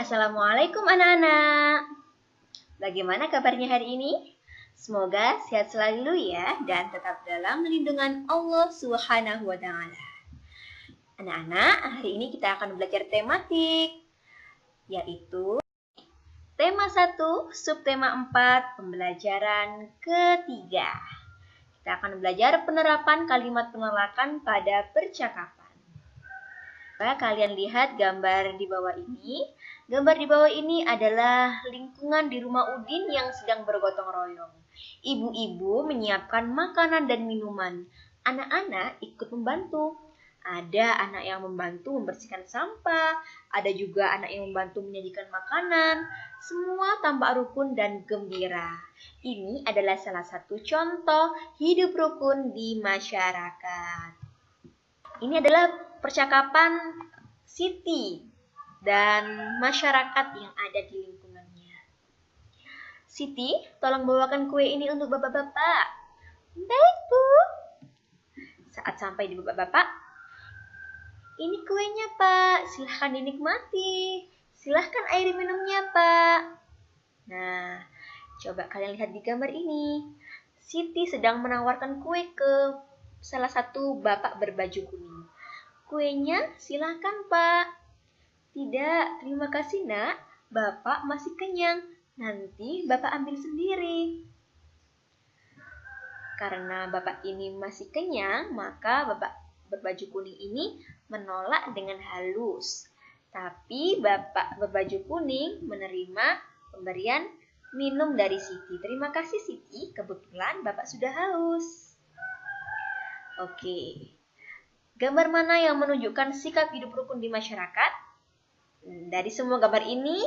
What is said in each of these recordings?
Assalamualaikum anak-anak. Bagaimana kabarnya hari ini? Semoga sehat selalu ya dan tetap dalam lindungan Allah Subhanahu wa taala. Anak-anak, hari ini kita akan belajar tematik yaitu tema 1, subtema 4, pembelajaran ketiga. Kita akan belajar penerapan kalimat penolakan pada percakapan. Kalian lihat gambar di bawah ini. Gambar di bawah ini adalah lingkungan di rumah Udin yang sedang bergotong royong. Ibu-ibu menyiapkan makanan dan minuman. Anak-anak ikut membantu. Ada anak yang membantu membersihkan sampah, ada juga anak yang membantu menyajikan makanan. Semua tampak rukun dan gembira. Ini adalah salah satu contoh hidup rukun di masyarakat. Ini adalah percakapan Siti dan masyarakat yang ada di lingkungannya. Siti, tolong bawakan kue ini untuk bapak-bapak. Baik, Bu. Saat sampai di bapak-bapak, ini kuenya, Pak. Silahkan dinikmati. Silahkan air minumnya, Pak. Nah, coba kalian lihat di gambar ini. Siti sedang menawarkan kue ke salah satu bapak berbaju kuning. Kuenya silahkan pak. Tidak, terima kasih nak. Bapak masih kenyang. Nanti bapak ambil sendiri. Karena bapak ini masih kenyang, maka bapak berbaju kuning ini menolak dengan halus. Tapi bapak berbaju kuning menerima pemberian minum dari Siti. Terima kasih Siti, kebetulan bapak sudah haus. Oke. Gambar mana yang menunjukkan sikap hidup rukun di masyarakat? Dari semua gambar ini,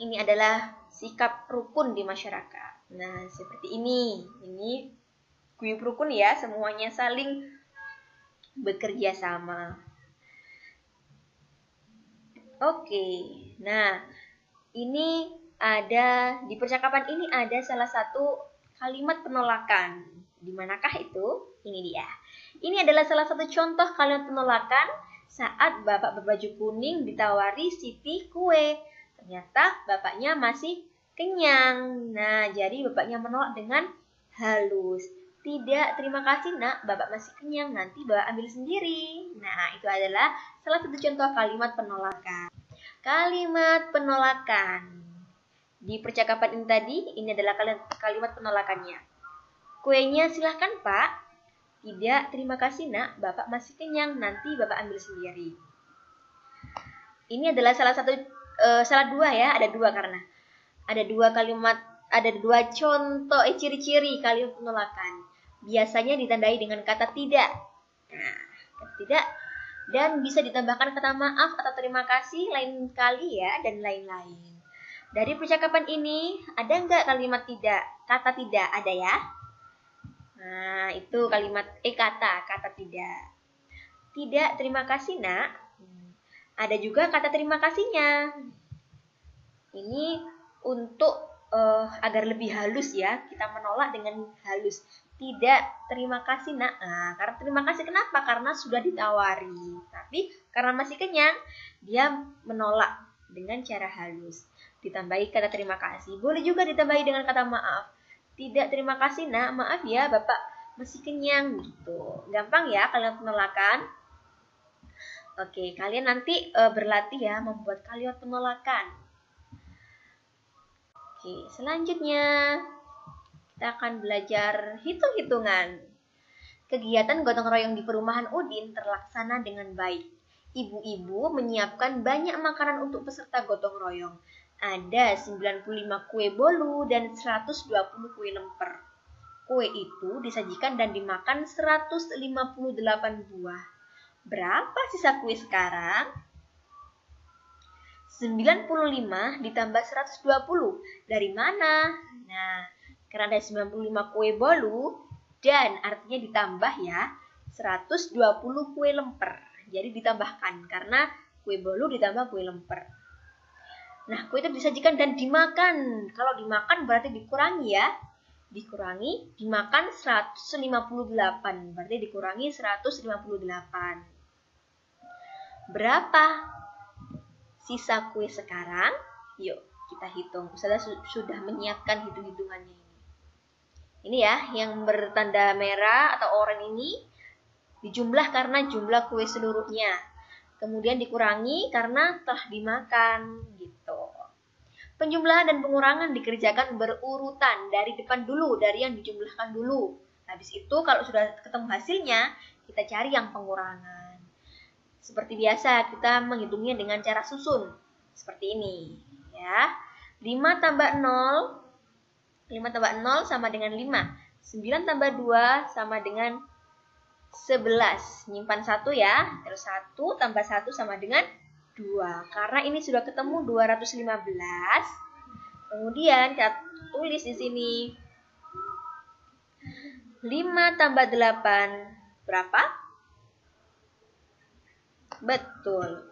ini adalah sikap rukun di masyarakat. Nah, seperti ini. Ini guyup rukun ya, semuanya saling bekerja sama. Oke, nah ini ada di percakapan ini ada salah satu kalimat penolakan. Di manakah itu? Ini dia. Ini adalah salah satu contoh kalimat penolakan saat bapak berbaju kuning ditawari Siti kue. Ternyata bapaknya masih kenyang. Nah, jadi bapaknya menolak dengan halus. Tidak, terima kasih nak, bapak masih kenyang, nanti bapak ambil sendiri. Nah, itu adalah salah satu contoh kalimat penolakan. Kalimat penolakan. Di percakapan ini tadi, ini adalah kalimat penolakannya. Kuenya silahkan pak, tidak, terima kasih nak, Bapak masih kenyang, nanti Bapak ambil sendiri. Ini adalah salah satu, uh, salah dua ya, ada dua karena. Ada dua kalimat, ada dua contoh, eh ciri-ciri kalimat penolakan. Biasanya ditandai dengan kata tidak. Nah, kata tidak. Dan bisa ditambahkan kata maaf atau terima kasih lain kali ya, dan lain-lain. Dari percakapan ini, ada nggak kalimat tidak? Kata tidak, ada ya? Nah, itu kalimat eh kata, kata tidak. Tidak, terima kasih, Nak. Ada juga kata terima kasihnya. Ini untuk uh, agar lebih halus ya, kita menolak dengan halus. Tidak, terima kasih, Nak. Nah, karena terima kasih kenapa? Karena sudah ditawari. Tapi karena masih kenyang, dia menolak dengan cara halus. Ditambahi kata terima kasih. Boleh juga ditambahi dengan kata maaf tidak terima kasih nak, maaf ya bapak masih kenyang gitu. Gampang ya kalian penolakan. Oke, kalian nanti e, berlatih ya membuat kalimat penolakan. Oke, selanjutnya kita akan belajar hitung-hitungan. Kegiatan gotong royong di perumahan Udin terlaksana dengan baik. Ibu-ibu menyiapkan banyak makanan untuk peserta gotong royong ada 95 kue bolu dan 120 kue lemper. Kue itu disajikan dan dimakan 158 buah. Berapa sisa kue sekarang? 95 ditambah 120. Dari mana? Nah, karena ada 95 kue bolu dan artinya ditambah ya 120 kue lemper. Jadi ditambahkan karena kue bolu ditambah kue lemper. Nah, kue itu disajikan dan dimakan. Kalau dimakan berarti dikurangi ya. Dikurangi, dimakan 158. Berarti dikurangi 158. Berapa sisa kue sekarang? Yuk, kita hitung. Su sudah menyiapkan hitung-hitungannya ini. Ini ya, yang bertanda merah atau oranye ini dijumlah karena jumlah kue seluruhnya. Kemudian dikurangi karena telah dimakan gitu. Penjumlahan dan pengurangan dikerjakan berurutan dari depan dulu, dari yang dijumlahkan dulu. Habis itu kalau sudah ketemu hasilnya, kita cari yang pengurangan. Seperti biasa, kita menghitungnya dengan cara susun. Seperti ini. ya. 5 tambah 0, 5 tambah 0 sama dengan 5. 9 tambah 2 sama dengan 11. Nyimpan 1 ya. Terus 1 tambah 1 sama dengan 2. Karena ini sudah ketemu 215. Kemudian kita tulis di sini 5 tambah 8 berapa? Betul.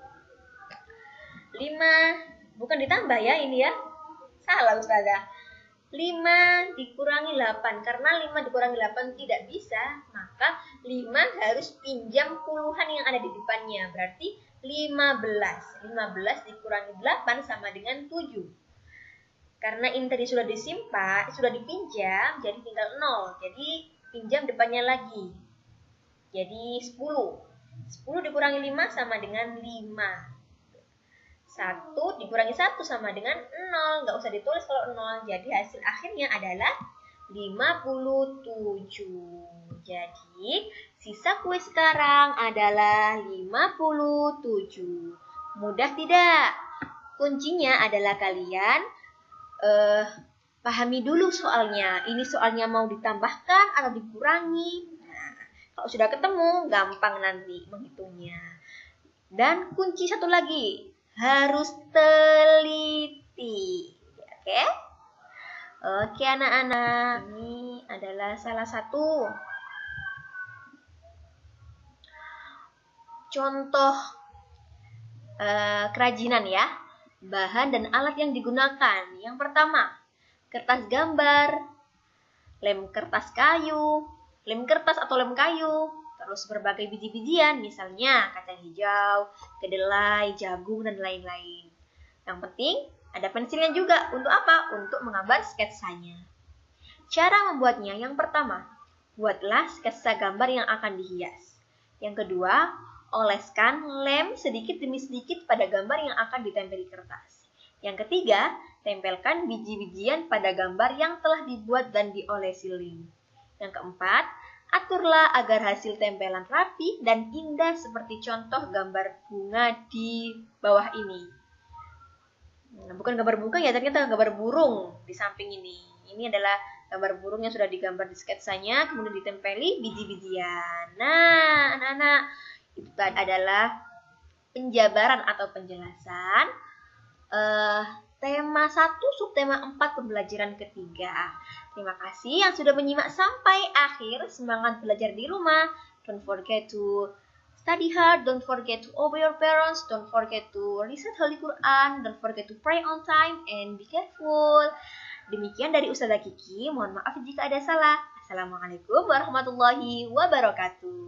5 bukan ditambah ya ini ya. Salah Ustazah. 5 dikurangi 8 karena 5 dikurangi 8 tidak bisa maka 5 harus pinjam puluhan yang ada di depannya berarti 15 15 dikurangi 8 sama dengan 7 karena ini tadi sudah disimpan sudah dipinjam jadi tinggal 0 jadi pinjam depannya lagi. Jadi 10. 10 dikurangi 5 sama dengan 5. 1 dikurangi 1 sama dengan 0. Nggak usah ditulis kalau 0. Jadi hasil akhirnya adalah 57. Jadi sisa kue sekarang adalah 57. Mudah tidak? Kuncinya adalah kalian uh, pahami dulu soalnya. Ini soalnya mau ditambahkan atau dikurangi. Nah, kalau sudah ketemu, gampang nanti menghitungnya. Dan kunci satu lagi, harus teliti. Oke? Oke anak-anak, ini adalah salah satu contoh uh, kerajinan ya. Bahan dan alat yang digunakan. Yang pertama, kertas gambar, lem kertas kayu, lem kertas atau lem kayu, terus berbagai biji-bijian, misalnya kacang hijau, kedelai, jagung, dan lain-lain. Yang penting, ada pensilnya juga. Untuk apa? Untuk menggambar sketsanya. Cara membuatnya, yang pertama, buatlah sketsa gambar yang akan dihias. Yang kedua, oleskan lem sedikit demi sedikit pada gambar yang akan ditempel di kertas. Yang ketiga, tempelkan biji-bijian pada gambar yang telah dibuat dan diolesi lem. Yang keempat, aturlah agar hasil tempelan rapi dan indah seperti contoh gambar bunga di bawah ini. Nah, bukan gambar bunga ya, ternyata gambar burung di samping ini. Ini adalah gambar burung yang sudah digambar di sketsanya, kemudian ditempeli biji-bijian. Nah, anak-anak, itu adalah penjabaran atau penjelasan uh, tema 1 subtema 4 pembelajaran ketiga. Terima kasih yang sudah menyimak sampai akhir. Semangat belajar di rumah. Don't forget to study hard, don't forget to obey your parents, don't forget to recite Holy Quran, don't forget to pray on time, and be careful. Demikian dari Ustazah Kiki, mohon maaf jika ada salah. Assalamualaikum warahmatullahi wabarakatuh.